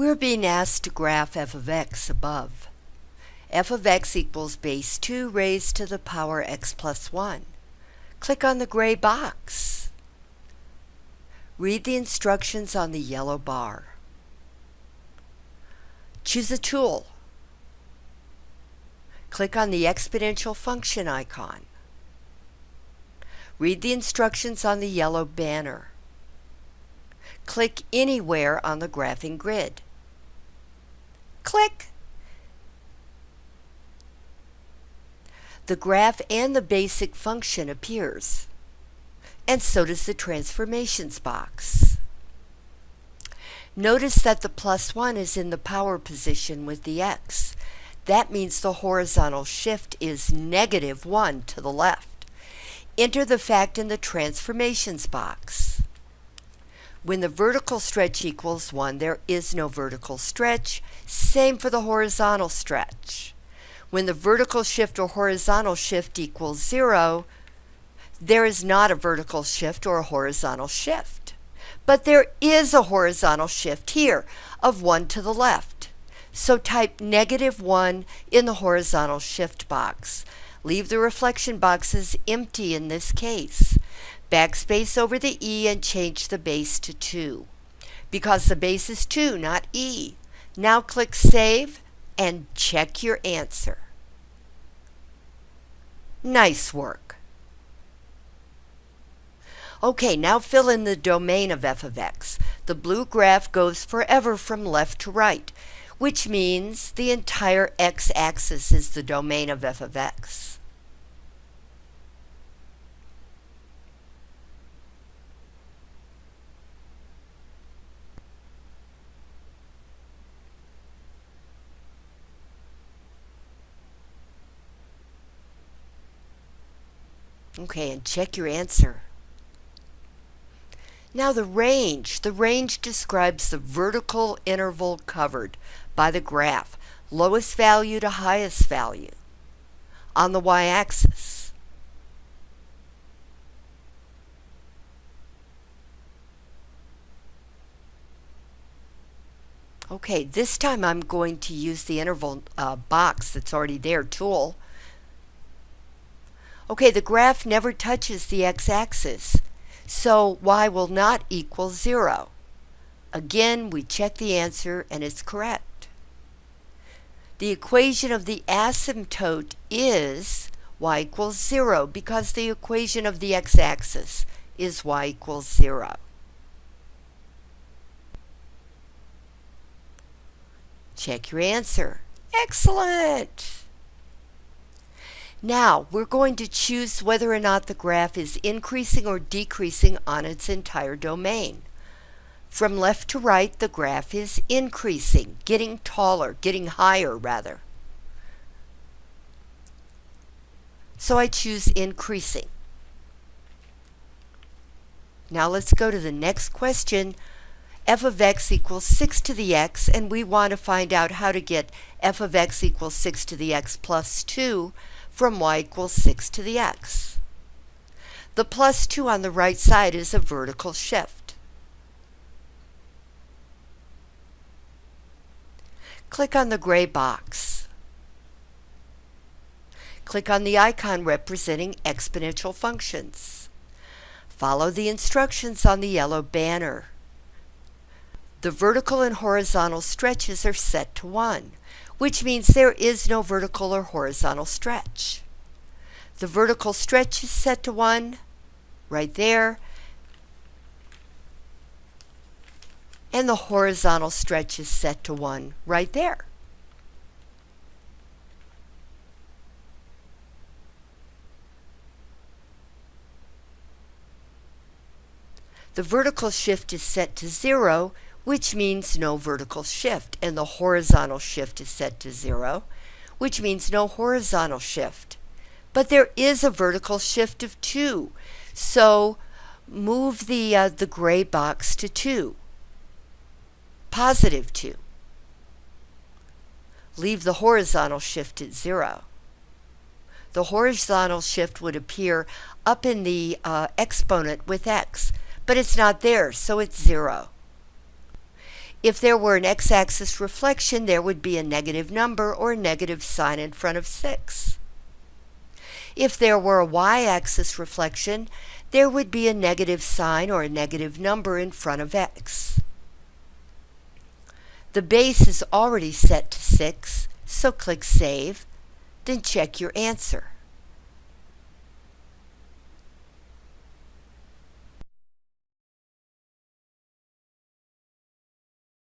We're being asked to graph f of x above. f of x equals base 2 raised to the power x plus 1. Click on the gray box. Read the instructions on the yellow bar. Choose a tool. Click on the exponential function icon. Read the instructions on the yellow banner. Click anywhere on the graphing grid. Click. The graph and the basic function appears, and so does the transformations box. Notice that the plus 1 is in the power position with the x. That means the horizontal shift is negative 1 to the left. Enter the fact in the transformations box. When the vertical stretch equals 1, there is no vertical stretch. Same for the horizontal stretch. When the vertical shift or horizontal shift equals 0, there is not a vertical shift or a horizontal shift. But there is a horizontal shift here of 1 to the left. So type negative 1 in the horizontal shift box. Leave the reflection boxes empty in this case. Backspace over the E and change the base to 2. Because the base is 2, not E. Now click Save and check your answer. Nice work. Okay, now fill in the domain of f of x. The blue graph goes forever from left to right, which means the entire x-axis is the domain of f of x. Okay, and check your answer. Now the range. The range describes the vertical interval covered by the graph, lowest value to highest value, on the y-axis. Okay, this time I'm going to use the interval uh, box that's already there, tool, Okay, the graph never touches the x-axis, so y will not equal 0. Again, we check the answer and it's correct. The equation of the asymptote is y equals 0 because the equation of the x-axis is y equals 0. Check your answer. Excellent! Now, we're going to choose whether or not the graph is increasing or decreasing on its entire domain. From left to right, the graph is increasing, getting taller, getting higher rather. So I choose increasing. Now let's go to the next question. f of x equals 6 to the x, and we want to find out how to get f of x equals 6 to the x plus 2 from y equals 6 to the x. The plus 2 on the right side is a vertical shift. Click on the gray box. Click on the icon representing exponential functions. Follow the instructions on the yellow banner. The vertical and horizontal stretches are set to 1 which means there is no vertical or horizontal stretch. The vertical stretch is set to 1 right there, and the horizontal stretch is set to 1 right there. The vertical shift is set to 0, which means no vertical shift, and the horizontal shift is set to zero, which means no horizontal shift. But there is a vertical shift of 2, so move the, uh, the gray box to 2, positive 2. Leave the horizontal shift at 0. The horizontal shift would appear up in the uh, exponent with x, but it's not there, so it's 0. If there were an x-axis reflection, there would be a negative number or a negative sign in front of 6. If there were a y-axis reflection, there would be a negative sign or a negative number in front of x. The base is already set to 6, so click Save, then check your answer.